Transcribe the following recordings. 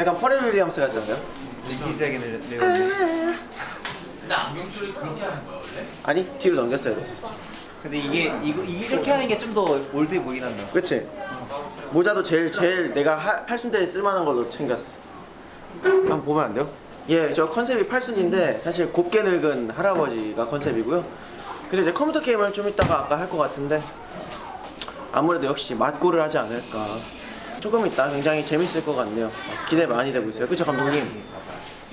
약간 퍼렐 윌리엄스 같잖아요. 이기적인 레오. 근데 안경줄을 그렇게 하는 거야 원래? 아니 뒤로 넘겼어야 됐어. 근데 이게 이거 이렇게 하는 게 좀 더 old해 보이긴 한다. 그치? 모자도 제일 제일 내가 하, 팔순대에 쓸만한 걸로 챙겼어. 한번 보면 안 돼요? 예, 저 컨셉이 팔순인데 사실 곱게 늙은 할아버지가 컨셉이고요. 근데 이제 컴퓨터 게임을 좀 이따가 아까 할 것 같은데 아무래도 역시 맞고를 하지 않을까. 조금 있다 굉장히 재밌을 것 같네요. 기대 많이 되고 있어요. 그쵸 감독님?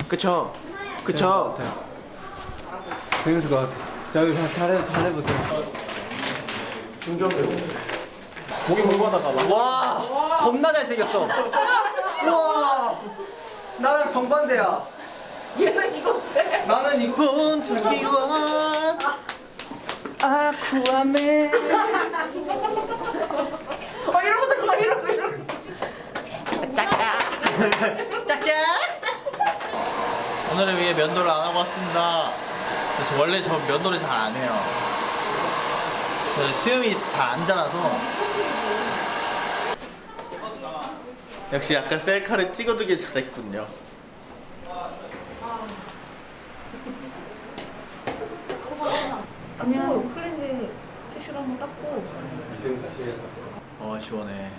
그쵸? 그쵸? 재밌을 것 같아. 자, 여기 잘, 잘해, 잘해보세요. 중경 배우. 목이 공부하다가 막. 와 겁나 잘생겼어. 와 나랑 정반대야. 얘는 이거 돼. 나는 이거 Born to be one. 아쿠아맨. 어 이러고 들어 이러고 이러고. 오늘을 위해 면도를 안 하고 왔습니다. 저 원래 저 면도를 잘 안 해요. 저 수염이 잘 안 자라서. 역시 약간 셀카를 찍어두길 잘했군요. 아니야 클렌징 티슈로 한번 닦고. 어 시원해.